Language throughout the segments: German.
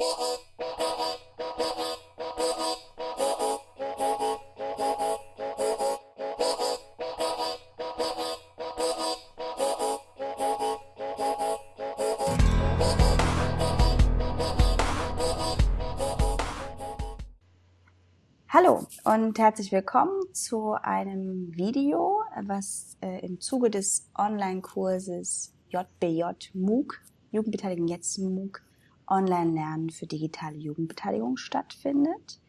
Hallo und herzlich willkommen zu einem Video, was äh, im Zuge des Online-Kurses JBJ MOOC, Jugendbeteiligung jetzt MOOC, Online-Lernen für digitale Jugendbeteiligung stattfindet.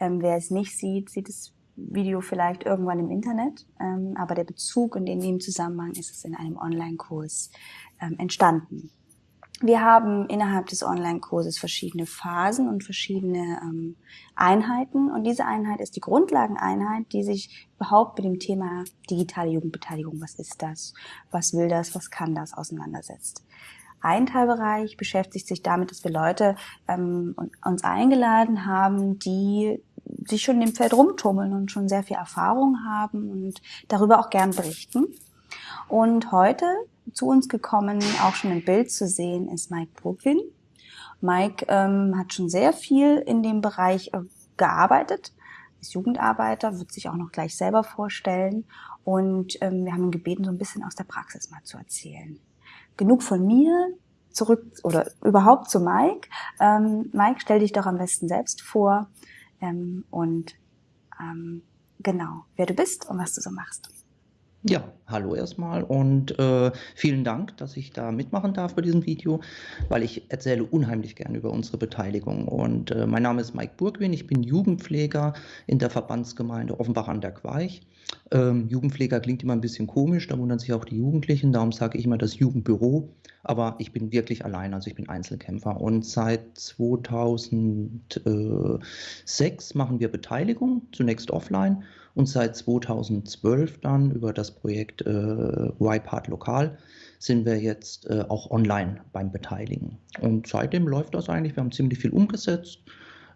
Ähm, wer es nicht sieht, sieht das Video vielleicht irgendwann im Internet, ähm, aber der Bezug und in dem Zusammenhang ist es in einem Online-Kurs ähm, entstanden. Wir haben innerhalb des Online-Kurses verschiedene Phasen und verschiedene ähm, Einheiten. Und diese Einheit ist die Grundlageneinheit, die sich überhaupt mit dem Thema digitale Jugendbeteiligung, was ist das, was will das, was kann das, auseinandersetzt. Ein Teilbereich beschäftigt sich damit, dass wir Leute ähm, uns eingeladen haben, die sich schon im Feld rumtummeln und schon sehr viel Erfahrung haben und darüber auch gern berichten. Und heute zu uns gekommen, auch schon im Bild zu sehen, ist Mike Brooklyn. Mike ähm, hat schon sehr viel in dem Bereich äh, gearbeitet, ist Jugendarbeiter, wird sich auch noch gleich selber vorstellen. Und ähm, wir haben ihn gebeten, so ein bisschen aus der Praxis mal zu erzählen. Genug von mir, zurück oder überhaupt zu Mike. Ähm, Mike, stell dich doch am besten selbst vor ähm, und ähm, genau, wer du bist und was du so machst. Ja, hallo erstmal und äh, vielen Dank, dass ich da mitmachen darf bei diesem Video, weil ich erzähle unheimlich gern über unsere Beteiligung. Und äh, mein Name ist Mike Burgwin, ich bin Jugendpfleger in der Verbandsgemeinde Offenbach an der Queich. Ähm, Jugendpfleger klingt immer ein bisschen komisch, da wundern sich auch die Jugendlichen, darum sage ich immer das Jugendbüro. Aber ich bin wirklich allein, also ich bin Einzelkämpfer. Und seit 2006 machen wir Beteiligung, zunächst offline und seit 2012 dann über das Projekt äh, YPart Lokal sind wir jetzt äh, auch online beim Beteiligen. Und seitdem läuft das eigentlich, wir haben ziemlich viel umgesetzt.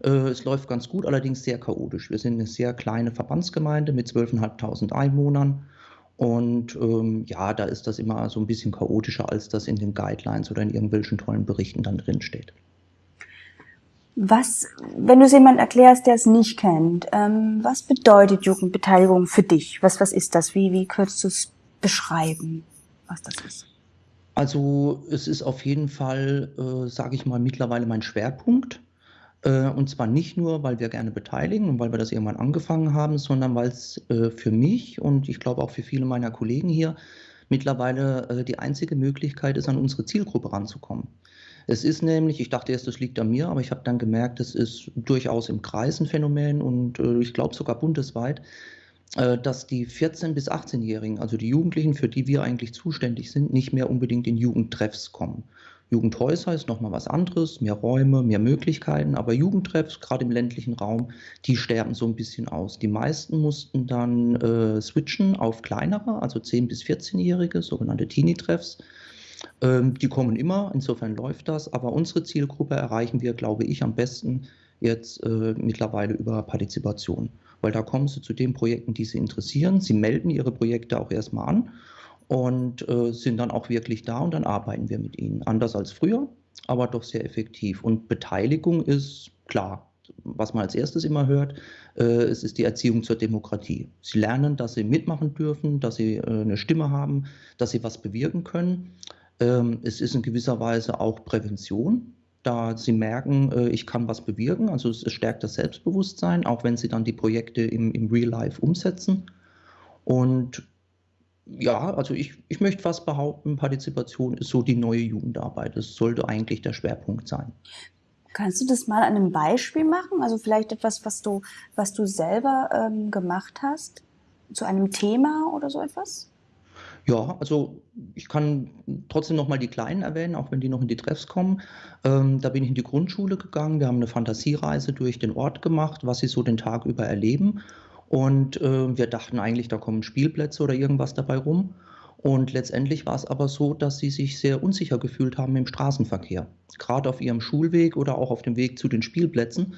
Äh, es läuft ganz gut, allerdings sehr chaotisch. Wir sind eine sehr kleine Verbandsgemeinde mit 12.500 Einwohnern. Und ähm, ja, da ist das immer so ein bisschen chaotischer, als das in den Guidelines oder in irgendwelchen tollen Berichten dann drin steht. Was, wenn du es jemand erklärst, der es nicht kennt, ähm, was bedeutet Jugendbeteiligung für dich? Was, was ist das? Wie, wie könntest du es beschreiben, was das ist? Also es ist auf jeden Fall, äh, sage ich mal, mittlerweile mein Schwerpunkt. Äh, und zwar nicht nur, weil wir gerne beteiligen und weil wir das irgendwann angefangen haben, sondern weil es äh, für mich und ich glaube auch für viele meiner Kollegen hier mittlerweile äh, die einzige Möglichkeit ist, an unsere Zielgruppe ranzukommen. Es ist nämlich, ich dachte erst, das liegt an mir, aber ich habe dann gemerkt, es ist durchaus im Kreis ein Phänomen und ich glaube sogar bundesweit, dass die 14- bis 18-Jährigen, also die Jugendlichen, für die wir eigentlich zuständig sind, nicht mehr unbedingt in Jugendtreffs kommen. Jugendhäuser ist nochmal was anderes, mehr Räume, mehr Möglichkeiten, aber Jugendtreffs, gerade im ländlichen Raum, die sterben so ein bisschen aus. Die meisten mussten dann äh, switchen auf kleinere, also 10- bis 14-Jährige, sogenannte Teenie-Treffs. Ähm, die kommen immer, insofern läuft das, aber unsere Zielgruppe erreichen wir, glaube ich, am besten jetzt äh, mittlerweile über Partizipation, weil da kommen sie zu den Projekten, die sie interessieren. Sie melden ihre Projekte auch erstmal an und äh, sind dann auch wirklich da und dann arbeiten wir mit ihnen. Anders als früher, aber doch sehr effektiv. Und Beteiligung ist klar, was man als erstes immer hört, äh, es ist die Erziehung zur Demokratie. Sie lernen, dass sie mitmachen dürfen, dass sie äh, eine Stimme haben, dass sie was bewirken können. Ähm, es ist in gewisser Weise auch Prävention, da sie merken, äh, ich kann was bewirken. Also es stärkt das Selbstbewusstsein, auch wenn sie dann die Projekte im, im Real Life umsetzen. Und ja, also ich, ich möchte fast behaupten, Partizipation ist so die neue Jugendarbeit. Das sollte eigentlich der Schwerpunkt sein. Kannst du das mal an einem Beispiel machen? Also vielleicht etwas, was du, was du selber ähm, gemacht hast zu einem Thema oder so etwas? Ja, also ich kann trotzdem noch mal die Kleinen erwähnen, auch wenn die noch in die Treffs kommen. Ähm, da bin ich in die Grundschule gegangen. Wir haben eine Fantasiereise durch den Ort gemacht, was sie so den Tag über erleben. Und äh, wir dachten eigentlich, da kommen Spielplätze oder irgendwas dabei rum. Und letztendlich war es aber so, dass sie sich sehr unsicher gefühlt haben im Straßenverkehr, gerade auf ihrem Schulweg oder auch auf dem Weg zu den Spielplätzen.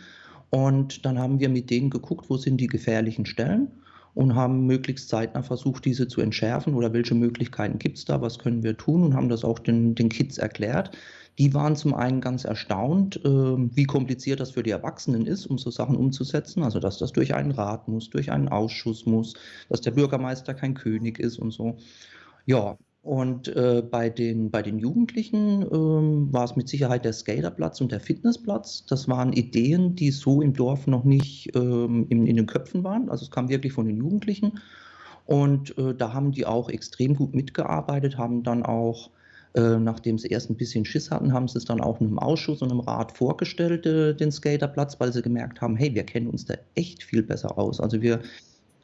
Und dann haben wir mit denen geguckt, wo sind die gefährlichen Stellen und haben möglichst zeitnah versucht, diese zu entschärfen oder welche Möglichkeiten gibt es da, was können wir tun und haben das auch den, den Kids erklärt. Die waren zum einen ganz erstaunt, äh, wie kompliziert das für die Erwachsenen ist, um so Sachen umzusetzen. Also, dass das durch einen Rat muss, durch einen Ausschuss muss, dass der Bürgermeister kein König ist und so. Ja, und äh, bei, den, bei den Jugendlichen ähm, war es mit Sicherheit der Skaterplatz und der Fitnessplatz. Das waren Ideen, die so im Dorf noch nicht ähm, in, in den Köpfen waren. Also es kam wirklich von den Jugendlichen. Und äh, da haben die auch extrem gut mitgearbeitet, haben dann auch äh, nachdem sie erst ein bisschen Schiss hatten, haben sie es dann auch einem Ausschuss und einem Rat vorgestellt, äh, den Skaterplatz, weil sie gemerkt haben, hey, wir kennen uns da echt viel besser aus. Also wir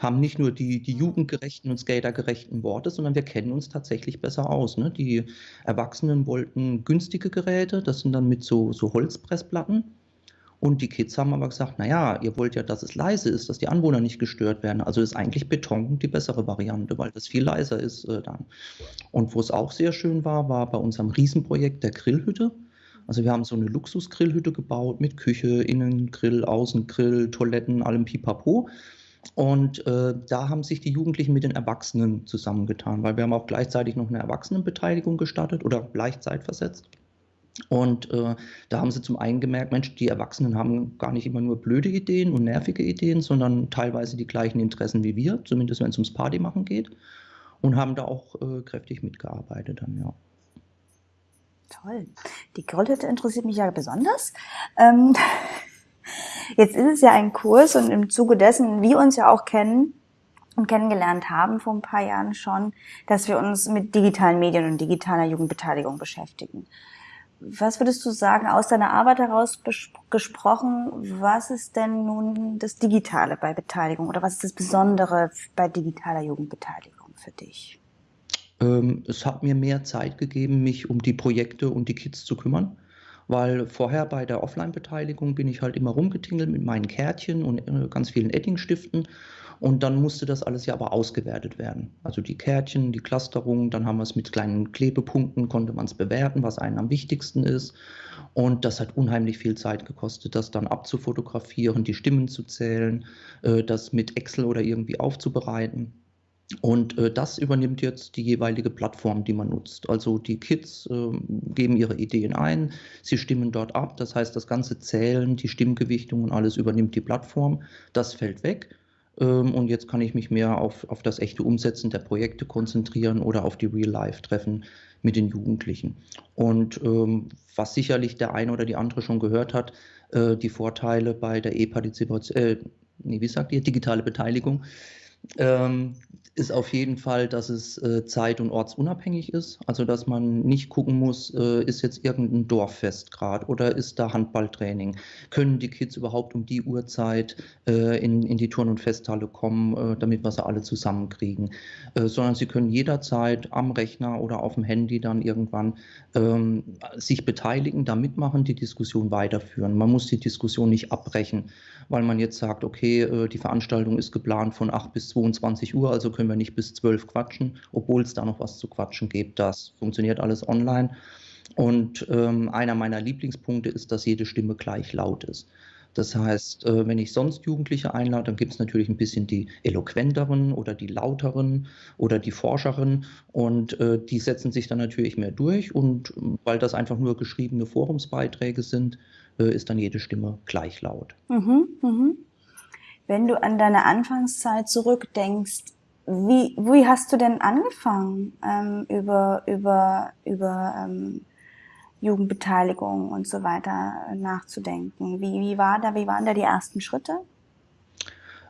haben nicht nur die, die jugendgerechten und skatergerechten Worte, sondern wir kennen uns tatsächlich besser aus. Ne? Die Erwachsenen wollten günstige Geräte, das sind dann mit so, so Holzpressplatten. Und die Kids haben aber gesagt, naja, ihr wollt ja, dass es leise ist, dass die Anwohner nicht gestört werden. Also ist eigentlich Beton die bessere Variante, weil das viel leiser ist äh, dann. Und wo es auch sehr schön war, war bei unserem Riesenprojekt der Grillhütte. Also wir haben so eine Luxusgrillhütte gebaut mit Küche, Innengrill, Außengrill, Toiletten, allem Pipapo. Und äh, da haben sich die Jugendlichen mit den Erwachsenen zusammengetan, weil wir haben auch gleichzeitig noch eine Erwachsenenbeteiligung gestartet oder leicht zeitversetzt. Und äh, da haben sie zum einen gemerkt, Mensch, die Erwachsenen haben gar nicht immer nur blöde Ideen und nervige Ideen, sondern teilweise die gleichen Interessen wie wir, zumindest wenn es ums Partymachen geht. Und haben da auch äh, kräftig mitgearbeitet dann, ja. Toll. Die Grillhütte interessiert mich ja besonders. Ähm, jetzt ist es ja ein Kurs und im Zuge dessen, wir uns ja auch kennen, und kennengelernt haben vor ein paar Jahren schon, dass wir uns mit digitalen Medien und digitaler Jugendbeteiligung beschäftigen. Was würdest du sagen, aus deiner Arbeit heraus gesprochen, was ist denn nun das Digitale bei Beteiligung oder was ist das Besondere bei digitaler Jugendbeteiligung für dich? Ähm, es hat mir mehr Zeit gegeben, mich um die Projekte und die Kids zu kümmern, weil vorher bei der Offline-Beteiligung bin ich halt immer rumgetingelt mit meinen Kärtchen und äh, ganz vielen Edding-Stiften und dann musste das alles ja aber ausgewertet werden. Also die Kärtchen, die Clusterung, dann haben wir es mit kleinen Klebepunkten, konnte man es bewerten, was einem am wichtigsten ist. Und das hat unheimlich viel Zeit gekostet, das dann abzufotografieren, die Stimmen zu zählen, äh, das mit Excel oder irgendwie aufzubereiten. Und äh, das übernimmt jetzt die jeweilige Plattform, die man nutzt. Also die Kids äh, geben ihre Ideen ein, sie stimmen dort ab. Das heißt, das ganze Zählen, die Stimmgewichtung und alles übernimmt die Plattform. Das fällt weg. Ähm, und jetzt kann ich mich mehr auf, auf das echte Umsetzen der Projekte konzentrieren oder auf die Real-Life-Treffen mit den Jugendlichen. Und ähm, was sicherlich der eine oder die andere schon gehört hat, äh, die Vorteile bei der E-Partizipation, äh, nee, wie sagt ihr, digitale Beteiligung, ähm, ist auf jeden Fall, dass es äh, zeit- und ortsunabhängig ist. Also, dass man nicht gucken muss, äh, ist jetzt irgendein Dorffest gerade oder ist da Handballtraining? Können die Kids überhaupt um die Uhrzeit äh, in, in die Turn- und Festhalle kommen, äh, damit wir sie alle zusammenkriegen? Äh, sondern sie können jederzeit am Rechner oder auf dem Handy dann irgendwann ähm, sich beteiligen, da mitmachen, die Diskussion weiterführen. Man muss die Diskussion nicht abbrechen, weil man jetzt sagt, okay, äh, die Veranstaltung ist geplant von 8 bis 22 Uhr, also können wir nicht bis zwölf quatschen, obwohl es da noch was zu quatschen gibt. Das funktioniert alles online. Und ähm, einer meiner Lieblingspunkte ist, dass jede Stimme gleich laut ist. Das heißt, äh, wenn ich sonst Jugendliche einlade, dann gibt es natürlich ein bisschen die eloquenteren oder die lauteren oder die Forscheren und äh, die setzen sich dann natürlich mehr durch und weil das einfach nur geschriebene Forumsbeiträge sind, äh, ist dann jede Stimme gleich laut. Mhm, mh. Wenn du an deine Anfangszeit zurückdenkst, wie, wie hast du denn angefangen, ähm, über, über, über ähm, Jugendbeteiligung und so weiter nachzudenken? Wie, wie, war da, wie waren da die ersten Schritte?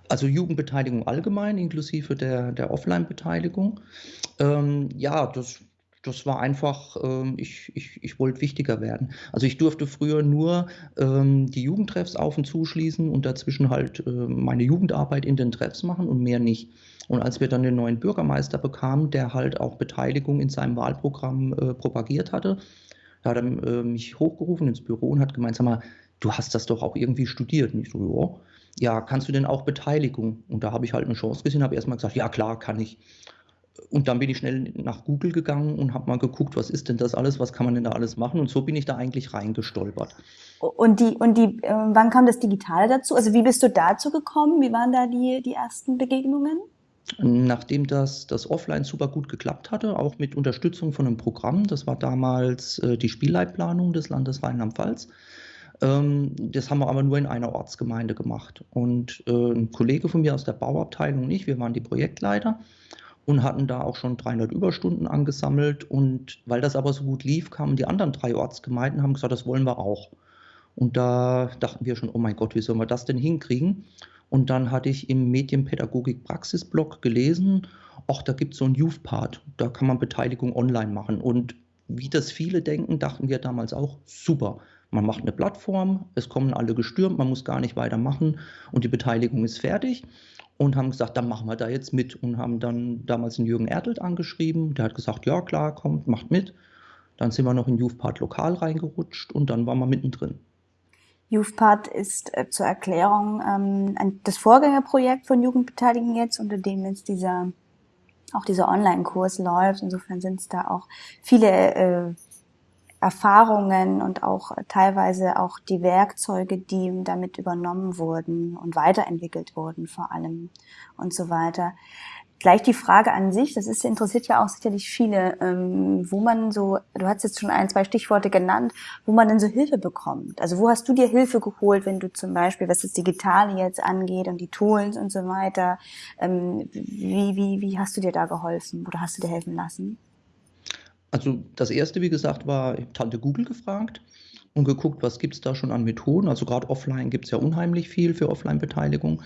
Also Jugendbeteiligung allgemein, inklusive der, der Offline-Beteiligung. Ähm, ja, das das war einfach, ähm, ich, ich, ich wollte wichtiger werden. Also ich durfte früher nur ähm, die Jugendtreffs auf und zuschließen und dazwischen halt äh, meine Jugendarbeit in den Treffs machen und mehr nicht. Und als wir dann den neuen Bürgermeister bekamen, der halt auch Beteiligung in seinem Wahlprogramm äh, propagiert hatte, da hat er äh, mich hochgerufen ins Büro und hat gemeint, sag mal, du hast das doch auch irgendwie studiert. Und ich so, ja, ja kannst du denn auch Beteiligung? Und da habe ich halt eine Chance gesehen, habe erstmal gesagt, ja klar, kann ich. Und dann bin ich schnell nach Google gegangen und habe mal geguckt, was ist denn das alles, was kann man denn da alles machen? Und so bin ich da eigentlich reingestolpert. Und die, und die, äh, wann kam das Digitale dazu? Also wie bist du dazu gekommen? Wie waren da die, die ersten Begegnungen? Nachdem das, das offline super gut geklappt hatte, auch mit Unterstützung von einem Programm, das war damals äh, die Spielleitplanung des Landes Rheinland-Pfalz, ähm, das haben wir aber nur in einer Ortsgemeinde gemacht. Und äh, ein Kollege von mir aus der Bauabteilung und ich, wir waren die Projektleiter und hatten da auch schon 300 Überstunden angesammelt. Und weil das aber so gut lief, kamen die anderen drei Ortsgemeinden haben gesagt, das wollen wir auch. Und da dachten wir schon, oh mein Gott, wie sollen wir das denn hinkriegen? Und dann hatte ich im Medienpädagogik-Praxis-Blog gelesen, ach, da gibt es so einen Youth-Part, da kann man Beteiligung online machen. Und wie das viele denken, dachten wir damals auch, super. Man macht eine Plattform, es kommen alle gestürmt, man muss gar nicht weitermachen und die Beteiligung ist fertig. Und haben gesagt, dann machen wir da jetzt mit. Und haben dann damals den Jürgen Ertelt angeschrieben. Der hat gesagt, ja klar, kommt, macht mit. Dann sind wir noch in Youth-Part lokal reingerutscht und dann waren wir mittendrin. YouthPart ist äh, zur Erklärung ähm, ein, das Vorgängerprojekt von Jugendbeteiligung jetzt, unter dem jetzt dieser auch dieser Online-Kurs läuft. Insofern sind es da auch viele äh, Erfahrungen und auch teilweise auch die Werkzeuge, die damit übernommen wurden und weiterentwickelt wurden vor allem und so weiter. Gleich die Frage an sich, das ist, interessiert ja auch sicherlich viele, ähm, wo man so, du hast jetzt schon ein, zwei Stichworte genannt, wo man denn so Hilfe bekommt. Also wo hast du dir Hilfe geholt, wenn du zum Beispiel, was das Digitale jetzt angeht und die Tools und so weiter, ähm, wie, wie, wie hast du dir da geholfen oder hast du dir helfen lassen? Also das erste, wie gesagt, war, Tante Google gefragt und geguckt, was gibt es da schon an Methoden. Also gerade offline gibt es ja unheimlich viel für Offline-Beteiligung.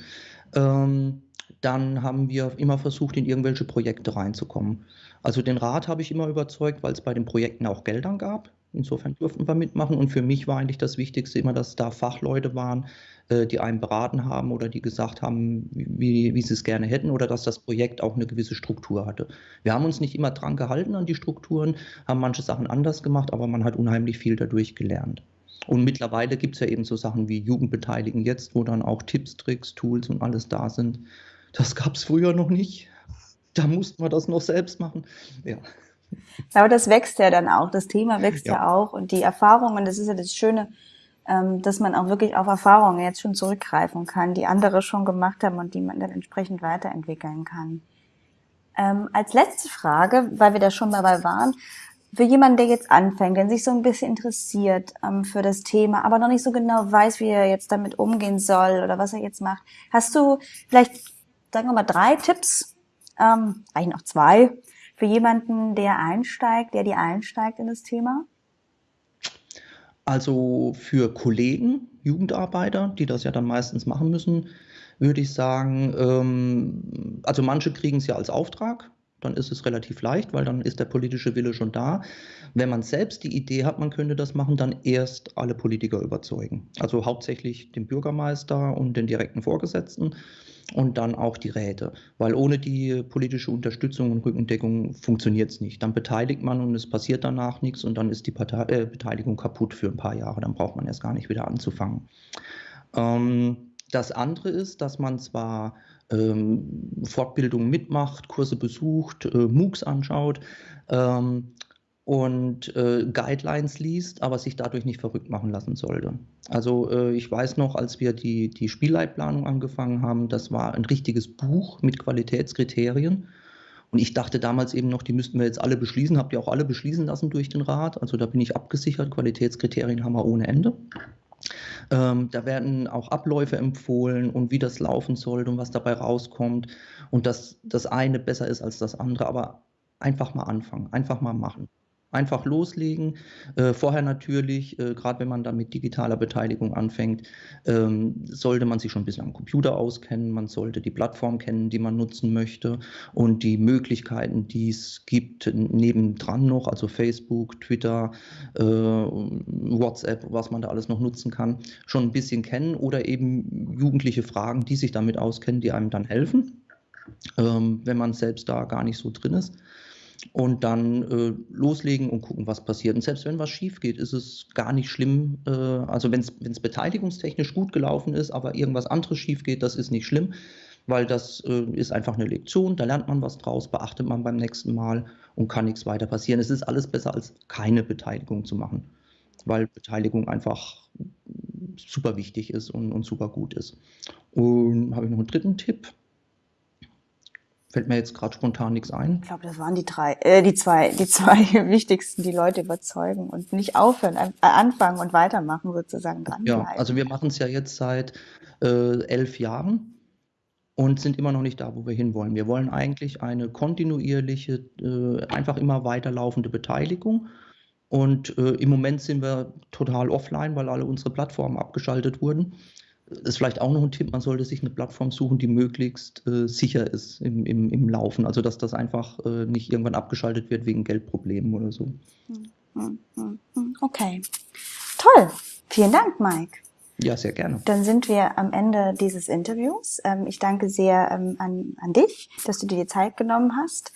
Ähm, dann haben wir immer versucht, in irgendwelche Projekte reinzukommen. Also den Rat habe ich immer überzeugt, weil es bei den Projekten auch Geldern gab. Insofern durften wir mitmachen. Und für mich war eigentlich das Wichtigste immer, dass da Fachleute waren, äh, die einen beraten haben oder die gesagt haben, wie, wie sie es gerne hätten oder dass das Projekt auch eine gewisse Struktur hatte. Wir haben uns nicht immer dran gehalten an die Strukturen, haben manche Sachen anders gemacht, aber man hat unheimlich viel dadurch gelernt. Und mittlerweile gibt es ja eben so Sachen wie Jugendbeteiligen jetzt, wo dann auch Tipps, Tricks, Tools und alles da sind, das gab es früher noch nicht. Da mussten wir das noch selbst machen. Ja. Aber das wächst ja dann auch. Das Thema wächst ja, ja auch. Und die Erfahrungen, das ist ja das Schöne, ähm, dass man auch wirklich auf Erfahrungen jetzt schon zurückgreifen kann, die andere schon gemacht haben und die man dann entsprechend weiterentwickeln kann. Ähm, als letzte Frage, weil wir da schon dabei waren, für jemanden, der jetzt anfängt, der sich so ein bisschen interessiert ähm, für das Thema, aber noch nicht so genau weiß, wie er jetzt damit umgehen soll oder was er jetzt macht, hast du vielleicht sagen wir mal, drei Tipps, ähm, eigentlich noch zwei, für jemanden, der einsteigt, der die einsteigt in das Thema? Also für Kollegen, Jugendarbeiter, die das ja dann meistens machen müssen, würde ich sagen, ähm, also manche kriegen es ja als Auftrag, dann ist es relativ leicht, weil dann ist der politische Wille schon da. Wenn man selbst die Idee hat, man könnte das machen, dann erst alle Politiker überzeugen. Also hauptsächlich den Bürgermeister und den direkten Vorgesetzten und dann auch die Räte. Weil ohne die politische Unterstützung und Rückendeckung funktioniert es nicht. Dann beteiligt man und es passiert danach nichts und dann ist die Partei, äh, Beteiligung kaputt für ein paar Jahre. Dann braucht man erst gar nicht wieder anzufangen. Ähm, das andere ist, dass man zwar ähm, Fortbildungen mitmacht, Kurse besucht, äh, MOOCs anschaut, ähm, und äh, Guidelines liest, aber sich dadurch nicht verrückt machen lassen sollte. Also äh, ich weiß noch, als wir die, die Spielleitplanung angefangen haben, das war ein richtiges Buch mit Qualitätskriterien. Und ich dachte damals eben noch, die müssten wir jetzt alle beschließen. Habt ihr auch alle beschließen lassen durch den Rat? Also da bin ich abgesichert. Qualitätskriterien haben wir ohne Ende. Ähm, da werden auch Abläufe empfohlen und wie das laufen soll und was dabei rauskommt. Und dass das eine besser ist als das andere. Aber einfach mal anfangen, einfach mal machen. Einfach loslegen. Äh, vorher natürlich, äh, gerade wenn man dann mit digitaler Beteiligung anfängt, ähm, sollte man sich schon ein bisschen am Computer auskennen. Man sollte die Plattform kennen, die man nutzen möchte und die Möglichkeiten, die es gibt, nebendran noch, also Facebook, Twitter, äh, WhatsApp, was man da alles noch nutzen kann, schon ein bisschen kennen oder eben jugendliche Fragen, die sich damit auskennen, die einem dann helfen, ähm, wenn man selbst da gar nicht so drin ist und dann äh, loslegen und gucken, was passiert. Und selbst wenn was schief geht, ist es gar nicht schlimm. Äh, also wenn es beteiligungstechnisch gut gelaufen ist, aber irgendwas anderes schief geht, das ist nicht schlimm, weil das äh, ist einfach eine Lektion, da lernt man was draus, beachtet man beim nächsten Mal und kann nichts weiter passieren. Es ist alles besser als keine Beteiligung zu machen, weil Beteiligung einfach super wichtig ist und, und super gut ist. Und habe ich noch einen dritten Tipp? Fällt mir jetzt gerade spontan nichts ein. Ich glaube, das waren die drei, äh, die zwei, die zwei wichtigsten, die Leute überzeugen und nicht aufhören, äh, anfangen und weitermachen sozusagen dranbleiben. Ja, also wir machen es ja jetzt seit äh, elf Jahren und sind immer noch nicht da, wo wir hinwollen. Wir wollen eigentlich eine kontinuierliche, äh, einfach immer weiterlaufende Beteiligung. Und äh, im Moment sind wir total offline, weil alle unsere Plattformen abgeschaltet wurden ist vielleicht auch noch ein Tipp, man sollte sich eine Plattform suchen, die möglichst äh, sicher ist im, im, im Laufen. Also dass das einfach äh, nicht irgendwann abgeschaltet wird wegen Geldproblemen oder so. Hm, hm, hm, okay. Toll. Vielen Dank, Mike. Ja, sehr gerne. Dann sind wir am Ende dieses Interviews. Ähm, ich danke sehr ähm, an, an dich, dass du dir die Zeit genommen hast,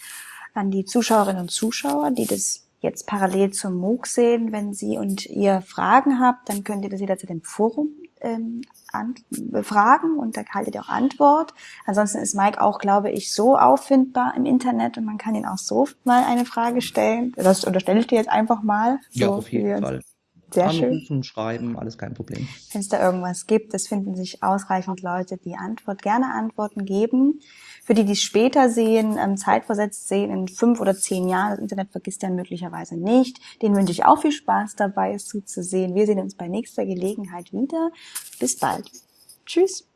an die Zuschauerinnen und Zuschauer, die das jetzt parallel zum MOOC sehen. Wenn Sie und ihr Fragen habt, dann könnt ihr das jederzeit im Forum ähm, Fragen und da haltet ihr auch Antwort. Ansonsten ist Mike auch, glaube ich, so auffindbar im Internet und man kann ihn auch so mal eine Frage stellen. Das unterstelle ich dir jetzt einfach mal. So ja, auf jeden Fall. Sehr Anrufen, schön. schreiben, alles kein Problem. Wenn es da irgendwas gibt, es finden sich ausreichend Leute, die Antwort, gerne Antworten geben. Für die, die es später sehen, ähm, zeitversetzt sehen, in fünf oder zehn Jahren, das Internet vergisst ja möglicherweise nicht. Den wünsche ich auch viel Spaß dabei, es zuzusehen. Wir sehen uns bei nächster Gelegenheit wieder. Bis bald. Tschüss.